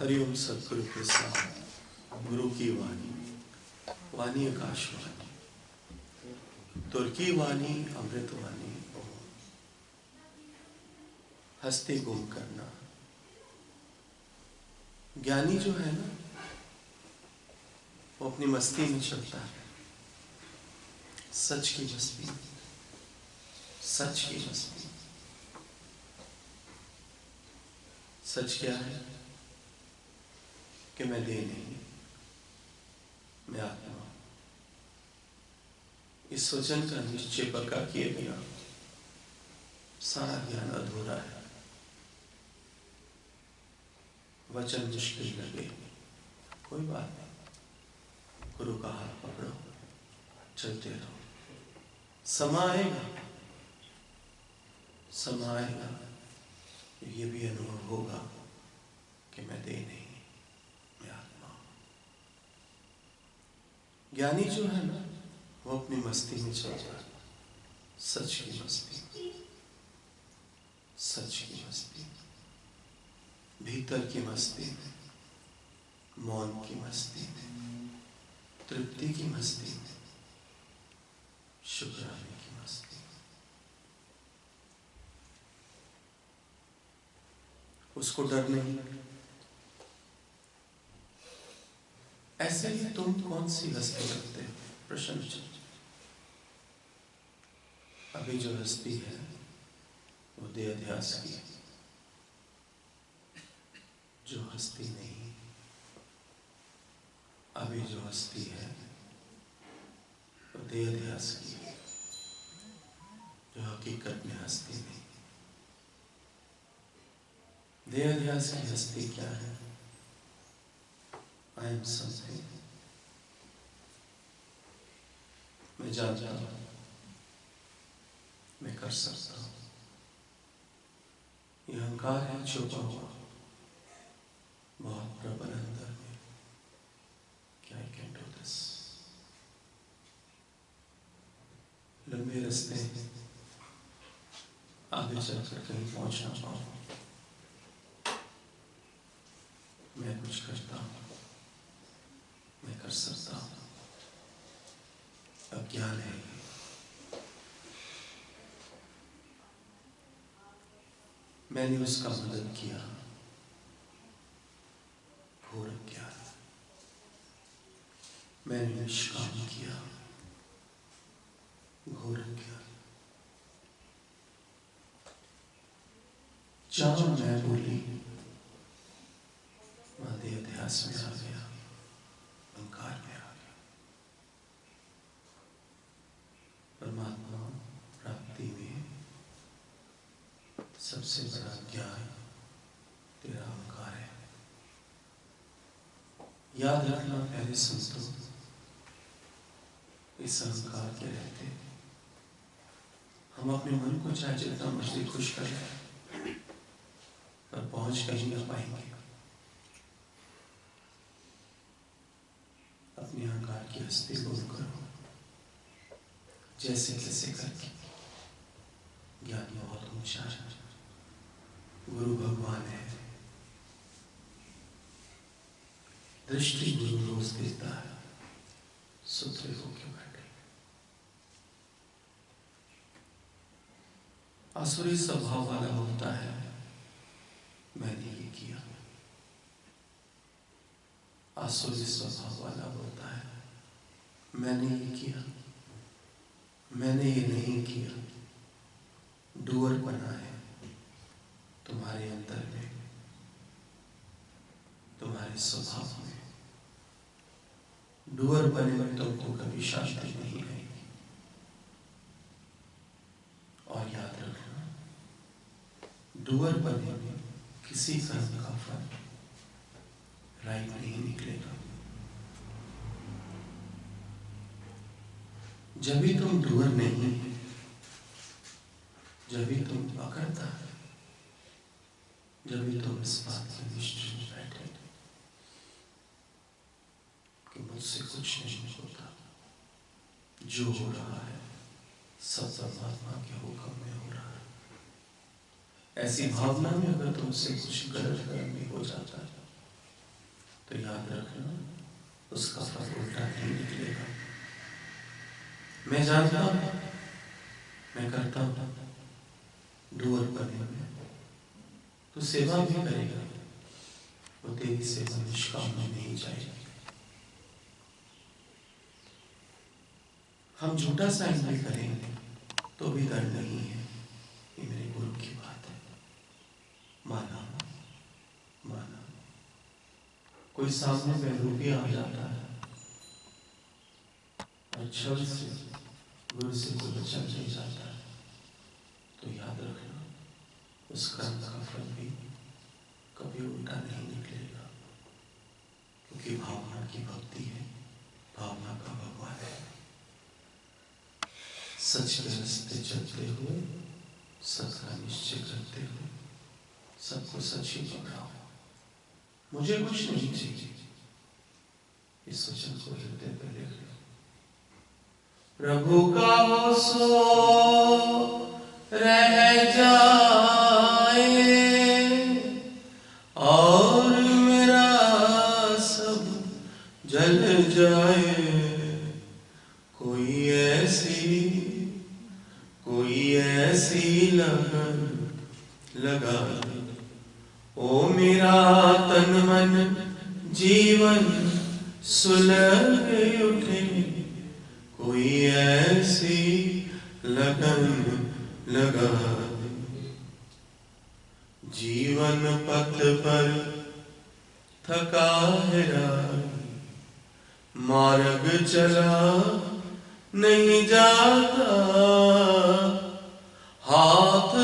हरिओम सतगुरु के साथ, गुरु की वाणी वाणी आकाशवाणी तुर्की वाणी, अमृत वाणी, हस्ते गुम करना। ज्ञानी जो है ना, वो अपनी मस्ती में चलता है। सच की मस्ती, सच की मस्ती। सच क्या है? कि मैं दे नहीं, मैं आत्मा इस वचन का निश्चय पक्का किए बिना सारा ज्ञान अधूरा है। वचन मुश्किल लगे कोई बात नहीं। गुरु का हाथ पकड़ो, चलते रहो। समाएगा। समाएगा। ये भी अनुभव होगा कि मैं दे नहीं मैं आत्मा ज्ञानी जो है ना, वो अपनी मस्ती में चल है सच की मस्ती। सच की मस्ती। भीतर की मस्ती में, मौन की मस्ती में, तृप्ति की मस्ती में शुक्राने की मस्ती उसको डर नहीं ऐसे ही तुम कौन सी हस्ती रखते हो? प्रशंसा अभी जो हस्ती है, वो दे अध्यास की जो हस्ती नहीं, अभी जो हस्ती है, वो दे अध्यास की जो हकीकत में हस्ती नहीं। देह अध्यास की हस्ती क्या है? आई एम समथिंग मैं जानता हूँ। मैं कर सकता हूँ। यह अहंकार है, छुपा हुआ। बहुत प्रबल अंदर में। क्या आई कैन डू दिस लंबे रास्ते। आगे चलकर कहीं पहुँचना पाऊँ। मैं कुछ करता हूँ। कर सकता हूँ अज्ञान है। मैंने उसका मदद किया। घोर अज्ञान मैंने निष्काम किया। घोर अज्ञान जहाँ मैं बोली मादे अध्यास में आ गया अहंकार में आ गया परमात्मा प्राप्ति में सबसे बड़ा ज्ञान तेरा अहंकार है। याद रखना पहले संतों, इस अहंकार के रहते हम अपने मन को चाहे जितना मर्ज़ी खुश कर रहे पर पहुँच कहीं ना पाएँगे। अपने अहंकार की हस्ती बोल करो जैसे तैसे करके। ज्ञान बहुत ऊँचा है गुरु भगवान है। दृष्टि गुरु रोज देता है। सुधरे होके बैठे असुरी स्वभाव वाला होता है। मैंने ये किया। आसुरी स्वभाव वाला होता है। मैंने ये किया। मैंने ये नहीं किया। डूअर बना है। तुम्हारे अंदर में, तुम्हारे स्वभाव में। डुअर बने में तुमको कभी शांति नहीं रहेगी। और याद रखना, डूअर बने में किसी कर्म का फल राइट नहीं निकलेगा। जब भी तुम डूअर नहीं जब भी तुम अकड़ता है जब भी तुम इस बात के निश्चय में बैठे कि मुझसे कुछ नहीं होता जो हो रहा है सब परमात्मा के हुक्म में हो रहा है ऐसी भावना में अगर तुमसे कुछ गलत कर्म हो जाता है तो याद रखना उसका फल उल्टा नहीं निकलेगा मैं जानता हूँ मैं करता हूँ डूअर बने हुए तो सेवा भी करेगा, वो तेरी सेवा निष्काम में नहीं जाएगी। हम झूठा साइन भी करेंगे तो भी डर नहीं है, ये मेरे गुरु की बात है। माना माना। कोई सामने में रूपी आ जाता है, और छल से गुरु से कोई बच्चा नहीं जाता है तो याद रखना उस कर्म का फल भी कभी उल्टा नहीं निकलेगा। क्योंकि भावना की भक्ति है, भावना का भगवान है। सच के चलते हुए सच का निश्चय करते हुए, सबको सच ही पकड़ाओ। मुझे कुछ नहीं चाहिए। इस वचन को हृदय पर लिख लो। प्रभु का सो, रह जाए। लगा। ओ मेरा तन मन, जीवन सुलग उठे। कोई ऐसी लगन लगा। जीवन पथ पर थका है मार्ग चला नहीं जाता। हाथ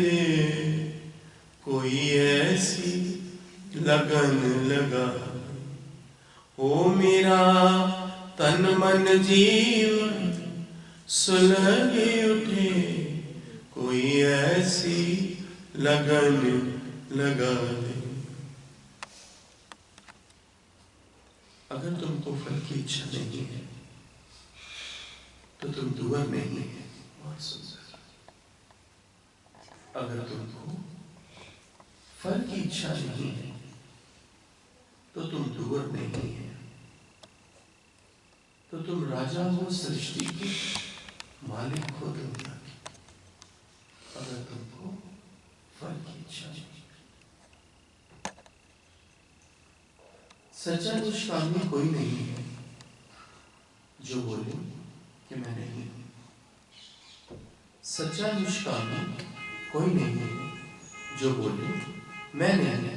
रे कोई ऐसी लगन लगा? ओ मेरा तन मन जीवन सुलग उठे, कोई ऐसी लगन लगा दे। अगर तुमको फल की इच्छा नहीं है तो तुम दुआ नहीं है। बहुत सुंदर। अगर तुमको फल की इच्छा नहीं है तो तुम दूर नहीं है। तो तुम राजा हो, सृष्टि के मालिक हो, दुनिया के। अगर तुमको फल की इच्छा नहीं सच्चा निष्कामी कोई नहीं है जो बोले कि मैं नहीं हूँ। सच्चा निष्कामी कोई नहीं है। जो बोले, मैं नहीं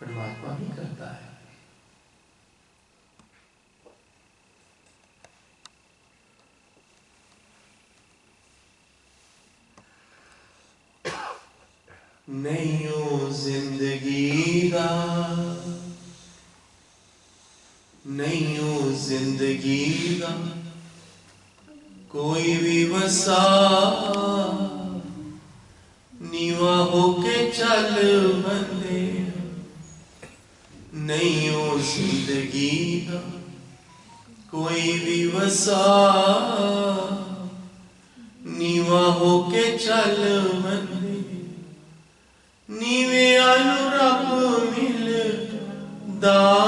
परमात्मा ही करता है। नहीं ज़िंदगी दा नहीं ज़िंदगी दा कोई भी वसा नीवा होके चल बंदे। नहीं हो ज़िंदगी दा कोई भी वसा। नीवा होके चल बंदे। नीवे अनुरब मिलदा नीवे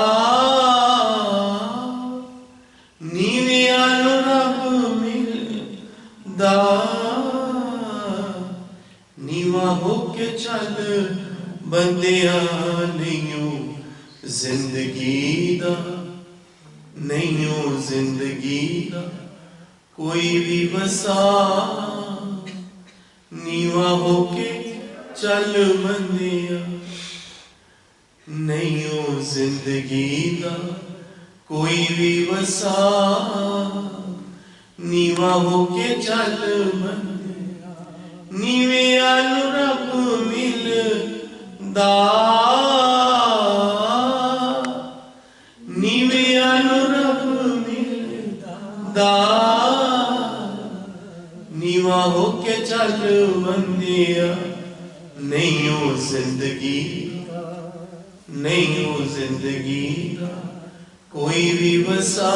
नीवा होके चल बंदिया। नहीं हो ज़िंदगी, नहीं हो ज़िंदगी। कोई भी वसा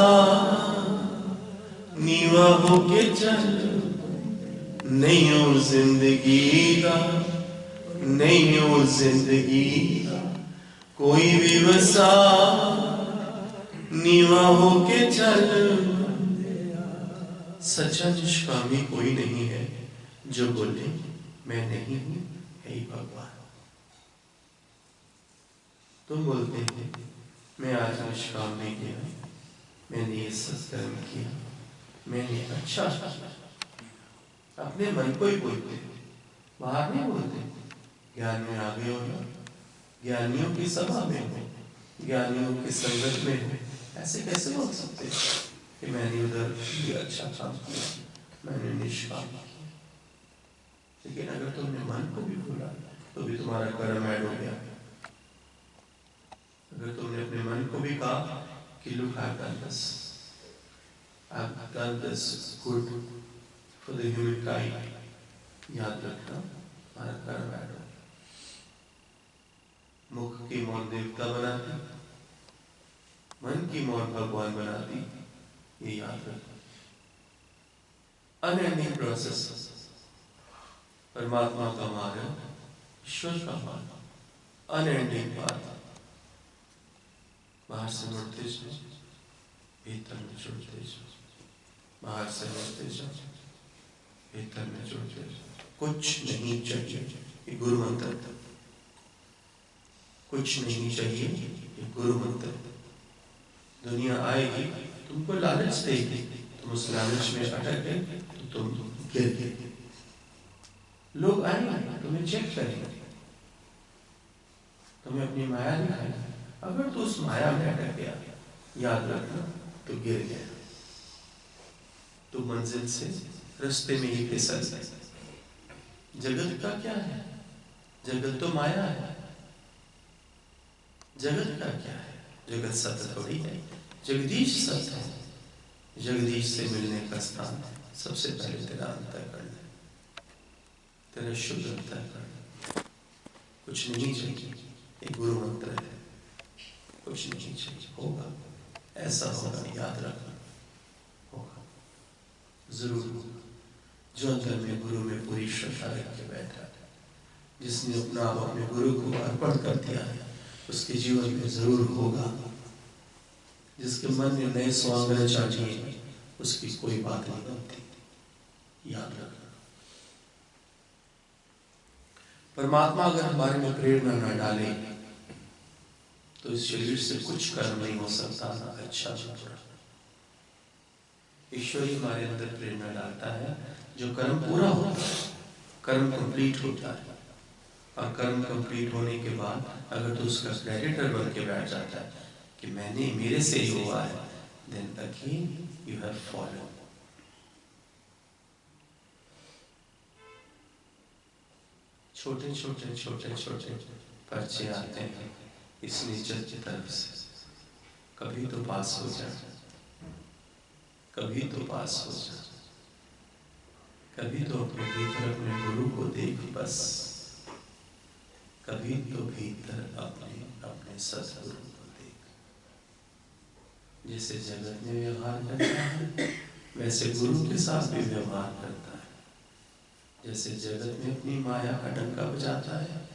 नीवा होके चल नहीं हो ज़िंदगी का नहीं हो ज़िंदगी। कोई भी वसा नीवा होके चल सच्चा निष्कामी कोई नहीं है जो बोले, मैं नहीं हूँ, हे भगवान। तुम बोलते हैं, मैं आज निष्काम नहीं किया मैंने ये सत्कर्म किया, मैंने अच्छा अपने मन को ही बोलते बाहर नहीं बोलते। ज्ञान में आगे हो ज्ञानियों की सभा में हो, ज्ञानियों की संगत में हो, ऐसे कैसे बोल सकते कि मैंने उधर भी अच्छा काम किया मैंने निष्काम लेकिन अगर तुमने मन को भी भूला तो भी तुम्हारा कर्म ऐड हो गया अगर तुमने अपने मन को भी कहा कि look I've done this I've done this good for the humankind याद रखना हमारा कर्म ऐड हो मुख की मौन देवता बनाती मन की मौन भगवान बनाती ये याद रखना अनएंडिंग प्रोसेस परमात्मा का मार्ग, ईश्वर का मार्ग। अनएंडिंग बात बाहर से मुड़ते जाओ भीतर में जुड़ते जाओ बाहर से मुड़ते जाओ भीतर में जुड़ते जाओ कुछ नहीं चाहिए ये गुरु मंत्र था कुछ नहीं चाहिए ये गुरु मंत्र दुनिया आएगी तुमको लालच देगी तुम उस लालच में अटक गए तो तुम गिर गए। लोग आएँगे तुम्हें चेक करेंगे तुम्हें अपनी माया दिखाएँगे अगर तू उस माया में अटक गया, याद रखना तो गिर गया। तो मंजिल से रस्ते में ही फिसल जगत का क्या है? जगत तो माया है। जगत का क्या है? जगत सत्य थोड़ी है। जगदीश सत्य है। जगदीश से मिलने का स्थान सबसे पहले तेरा अंतर करना तेरा शुद्ध अंतर करना कुछ नहीं चाहिए, एक गुरु मंत्र है। कुछ नहीं चाहिए, होगा। ऐसा होगा, याद रखना। होगा। ज़रूर होगा। जो अंदर में गुरु में पूरी श्रद्धा रख के बैठा है, जिसने अपना आप अपने गुरु को अर्पण कर दिया है, उसके जीवन में ज़रूर होगा। जिसके मन में नए स्वांग चाहिए उसकी कोई बात नहीं बनती। याद रखना। परमात्मा अगर हमारे में प्रेरणा न डाले तो इस शरीर से कुछ कर्म नहीं हो सकता, ना अच्छा बुरा। ईश्वर ही हमारे अंदर प्रेरणा डालता है, जो कर्म पूरा होता है, कर्म कंप्लीट होता है। और कर्म कंप्लीट होने के बाद, अगर तो उसका क्रेडिटर बन के बैठ जाता है कि मैंने मेरे से ही हुआ है then again you have follow छोटे छोटे छोटे छोटे पर्चे आते हैं इस नेचर की तरफ़ से। कभी तो पास हो जा, कभी तो पास हो जा, कभी तो अपने भीतर अपने गुरु को देख बस, कभी तो भीतर अपने अपने सदगुरु जैसे जगत में व्यवहार करता है, वैसे गुरु के साथ भी व्यवहार करता है। जैसे जगत में अपनी माया का डंका बजाता है,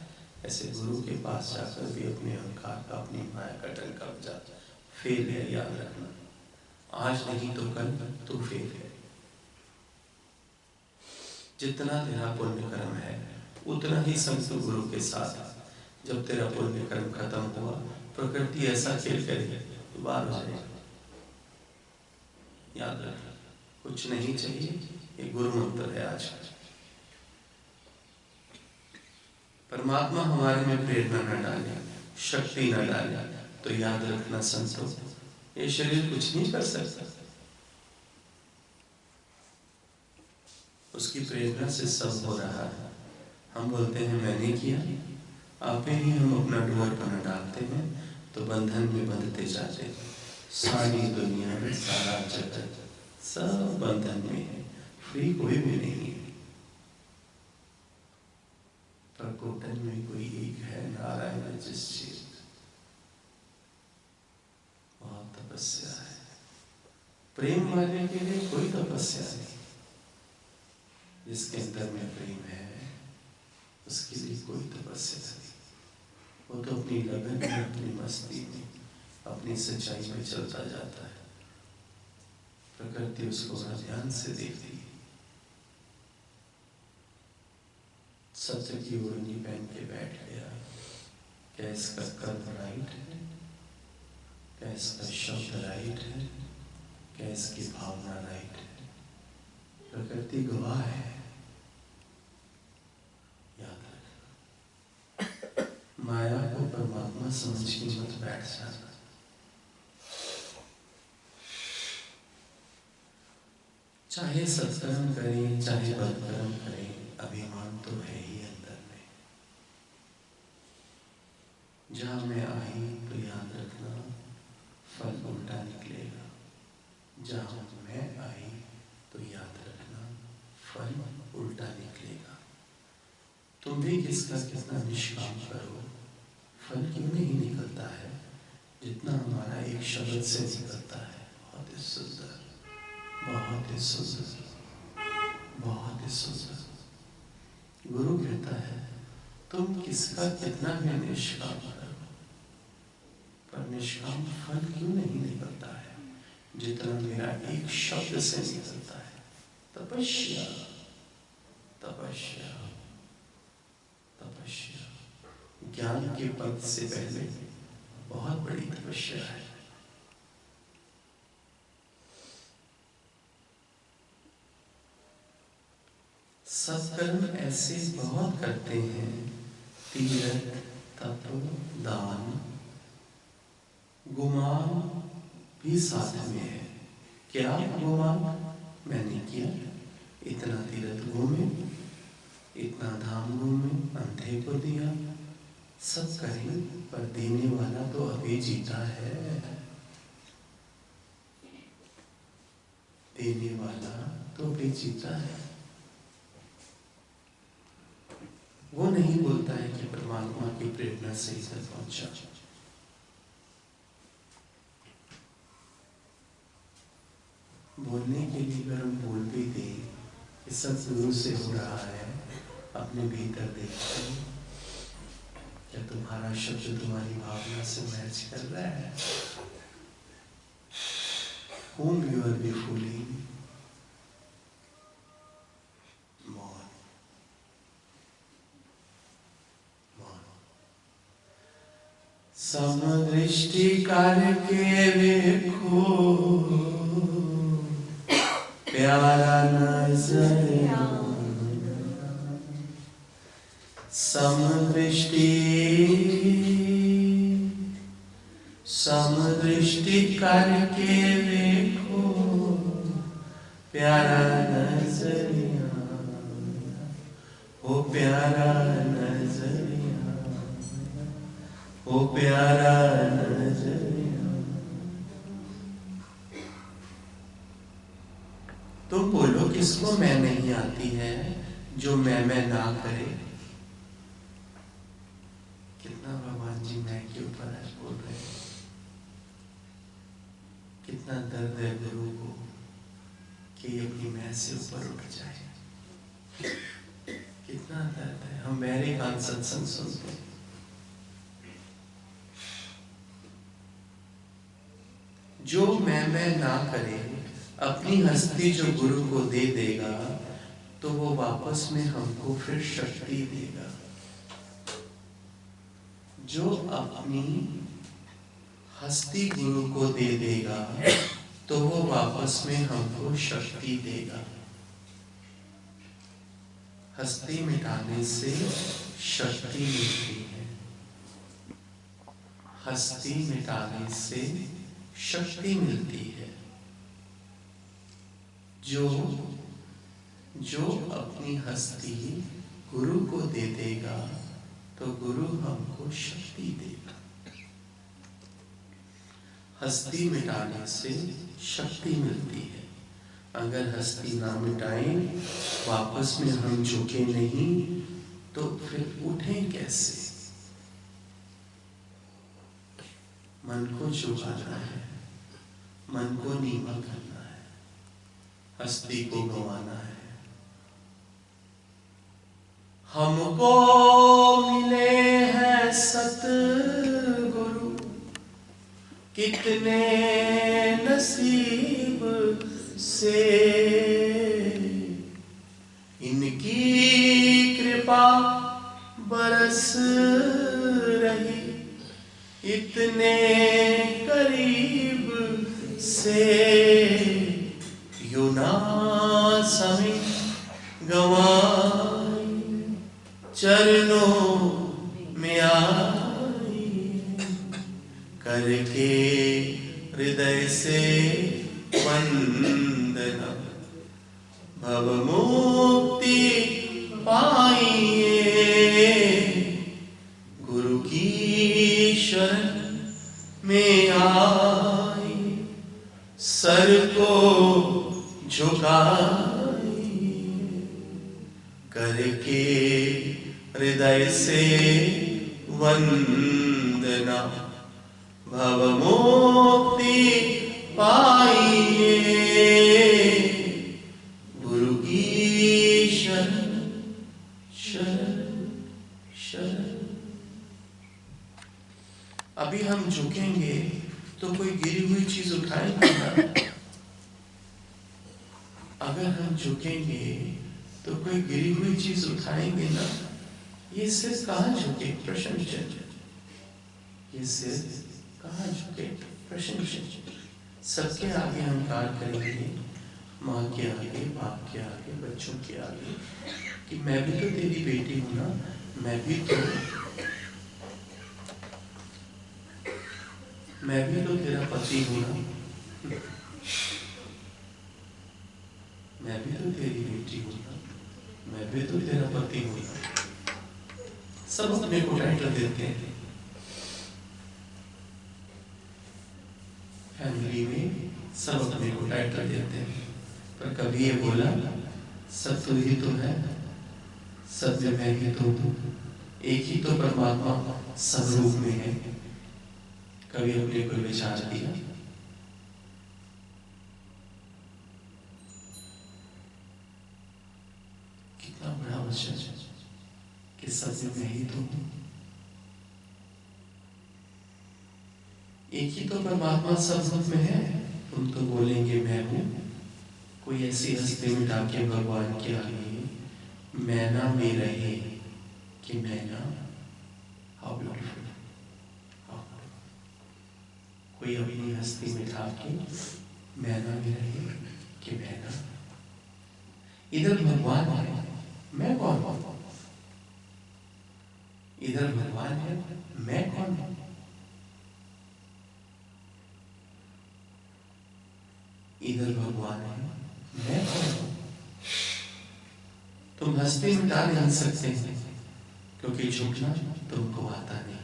ऐसे गुरु के पास जाकर भी अपने अहंकार का, अपनी माया का डंका बजाता है। फेल है, याद रखना। आज नहीं तो कल तो फेल है। जितना तेरा पुण्य कर्म है, उतना ही संत गुरु के साथ। जब तेरा पुण्य कर्म खत्म हुआ, प्रकृति ऐसा खेल करेगी तो बाहर हो जाएगा। याद रखना कुछ नहीं चाहिए, ये गुरु मंत्र है आज। परमात्मा हमारे में प्रेरणा न डाले, शक्ति न डाले तो याद रखना संतो, ये शरीर कुछ नहीं कर सकता। उसकी प्रेरणा से सब हो रहा है। हम बोलते हैं, मैंने किया। आप ही हम अपना डोर पर डालते हैं तो बंधन में बंधते जाते सारी दुनिया में सारा जगत सब बंधन में है फ्री कोई भी नहीं है। प्रकोटन में कोई एक है नारायण जिस चीज़ बहुत तपस्या है। प्रेम वाले के लिए कोई तपस्या नहीं। जिसके अंदर में प्रेम है, उसके लिए कोई तपस्या नहीं। वो तो अपनी लगन में, अपनी मस्ती में अपनी सच्चाई में चलता जाता है प्रकृति उसको बड़ा ध्यान से देखती है सत्य की ओढ़नी पहन के बैठ गया क्या इसका कर्म राइट है क्या इसका शब्द राइट है क्या इसकी भावना राइट है प्रकृति गवाह है याद रखना माया को परमात्मा समझ के मत बैठ जाना चाहे सत्कर्म करें, चाहे बदकर्म करें, अभिमान तो है ही अंदर में। जहाँ मैं आई तो याद रखना फल उल्टा निकलेगा। जहाँ मैं आई तो याद रखना फल उल्टा निकलेगा। तुम भी किसका कितना निष्काम करो फल क्यों नहीं निकलता है, जितना हमारा एक शब्द से निकलता है? बहुत ही सुंदर बहुत ही सुंदर गुरु कहता है, तुम किसका कितना भी निष्काम पर निष्काम फल क्यों नहीं निकलता है? जितना मेरा एक शब्द से निकलता है, तपस्या तपस्या तपस्या। ज्ञान के पद से पहले बहुत बड़ी तपस्या है। सत्कर्म ऐसे बहुत करते हैं। तीरथ तप दान, गुमान भी साथ में है। क्या गुमान? मैंने किया। इतना तीरथ घूमे, इतना धाम घूमे, अंधे को दिया। सब करें, पर देने वाला तो अभी जीता है। देने वाला तो अभी जीता है। वो नहीं बोलता है कि परमात्मा की प्रेरणा से इधर पहुँचा। बोलने के लिए अगर हम बोल भी दें कि सब गुरु से हो रहा है, अपने भीतर देखते क्या तुम्हारा शब्द तुम्हारी भावना से मैच कर रहा है? whom you are befooling समदृष्टि करके देखो। प्यारा नज़र समदृष्टि। समदृष्टि करके देखो। प्यारा नज़रिया। ओ प्यारा ओ प्यारा तो बोलो, किसको मैं नहीं आती है जो मैं मैं ना करे? कितना भगवान जी मैं के ऊपर है बोल रहे कितना दर्द है गुरु को कि अपनी मैं से ऊपर उठ जाए। कितना दर्द है। हम मेरे कान सत्संग सुनते हैं। जो मैं मैं ना करे, अपनी हस्ती जो गुरु को दे देगा तो वो वापस में हमको फिर शक्ति देगा। जो अपनी हस्ती गुरु को दे देगा तो वो वापस में हमको शक्ति देगा। हस्ती मिटाने से शक्ति मिलती है। हस्ती मिटाने से शक्ति मिलती है। जो जो अपनी हस्ती गुरु को दे देगा तो गुरु हमको शक्ति देगा। हस्ती मिटाने से शक्ति मिलती है। अगर हस्ती ना मिटाएँ, वापस में हम झुके नहीं तो फिर उठें कैसे? मन को झुकाना है। मन को नीवा करना है। हस्ती को गंवाना है। हमको मिले हैं सतगुरु। कितने नसीब से। इनकी कृपा बरस रही। इतने करीब से युना समय गवाई चरणों में आई। करके हृदय से वंदना भव से वंदना। भव मुक्ति पाइए गुरु की शरण शरण शरण अभी हम झुकेंगे तो कोई गिरी हुई चीज़ उठाएँगे अगर हम झुकेंगे तो कोई गिरी हुई चीज़ उठाएँगे ना? ये सिर कहाँ झुके, प्रश्न ये सिर कहाँ झुके, प्रश्न सबके आगे कार्य करेंगे, माँ के आगे, बाप के आगे, बच्चों के आगे, कि मैं भी तो तेरी बेटी हूँ ना, मैं भी तो मैं भी तो तेरा पति हूँ ना। मैं भी तो तेरी बेटी हूँ ना, मैं भी तो तेरा पति हूँ ना। सब अपने को टाइटल देते हैं। फैमिली में सब अपने को टाइटल देते हैं। पर कभी ये बोला, सब तो ही तो है, सब में मैं ही तो एक ही तो परमात्मा सब रूप में है। कभी अपने को विचार दिया कितना बड़ा वचन है कि सब में मैं ही तो हूँ एक ही तो परमात्मा सब रूप में है। तुम तो बोलेंगे, मैं हूँ। कोई ऐसी हस्ती मिटा के भगवान के आगे मैना में रहे कि मैना हाउ ब्यूटीफुल कोई अपनी हस्ती मिटा के मैना में रहे कि मैना इधर भगवान है। मैं कौन हूँ? इधर भगवान है, मैं कौन हूँ? इधर भगवान है। मैं कौन हूँ? तुम हस्ती मिटा नहीं सकते। क्योंकि झुकना तुमको आता नहीं।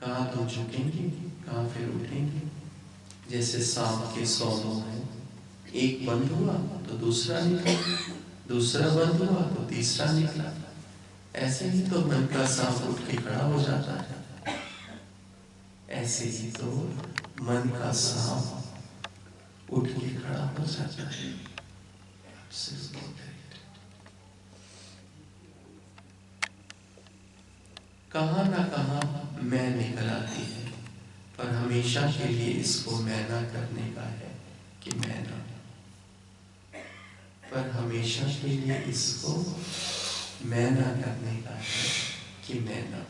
कहा तुम झुकेंगे, कहा फिर उठेंगे? जैसे सांप के सौ मुँह है। एक बंद हुआ तो दूसरा निकला। दूसरा बंद हुआ तो तीसरा निकला। ऐसे ही तो मन का सांप उठ के खड़ा हो जाता है। ऐसे ही तो मन का सांप उठ के खड़ा हो जाता है। कहा ना कहा मैं निकल आती है, पर हमेशा के लिए इसको मैना करने का है कि मैना। पर हमेशा के लिए इसको मैं ना करने का है कि मैना।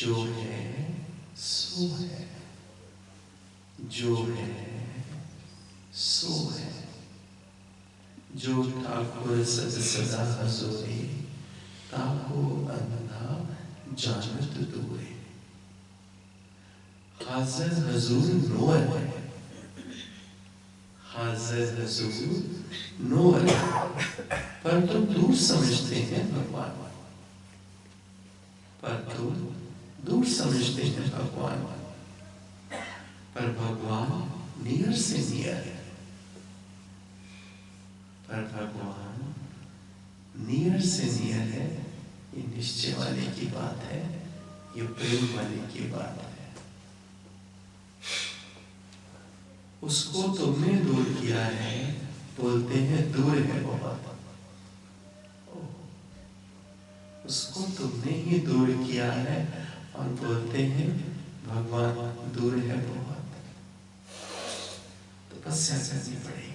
जो है सो है। जो है, सो है। जो ठाकुर सद सदा हजोरे ताको अंधा जानत दूरे हाजिर हजूर नोर है हाजिर हजूर नोर पर तुम दूर समझते हैं भगवान। पर तुम दूर समझते हैं भगवान। पर भगवान नियर से नियर है। पर भगवान नियर से नियर है, ये निश्चय वाले की बात है, ये प्रेम वाले की बात है। उसको तुमने दूर किया है, बोलते हैं दूर है बहुत उसको तुमने ही दूर किया है और बोलते हैं, भगवान, दूर है बहुत। तपस्या तो पड़ेगी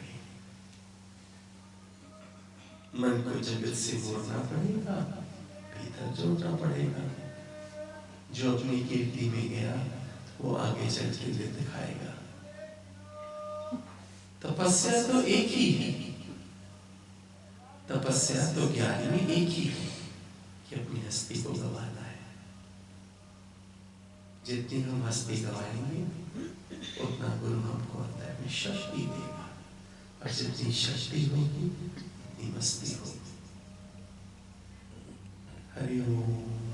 मन को जगत से मोड़ना पड़ेगा, भीतर जोड़ना पड़ेगा। जो अपनी कीर्ति में गया, वो आगे चल के दिखाएगा। तपस्या तो एक ही है। तपस्या तो ज्ञान में एक ही है कि अपनी हस्ती को गवाना। जितनी हम हस्ती गवाएँगे, उतना गुरु हमको होता है शक्ति देगा। और जितनी शक्ति होगी, उतनी मस्ती होगी। हरिओम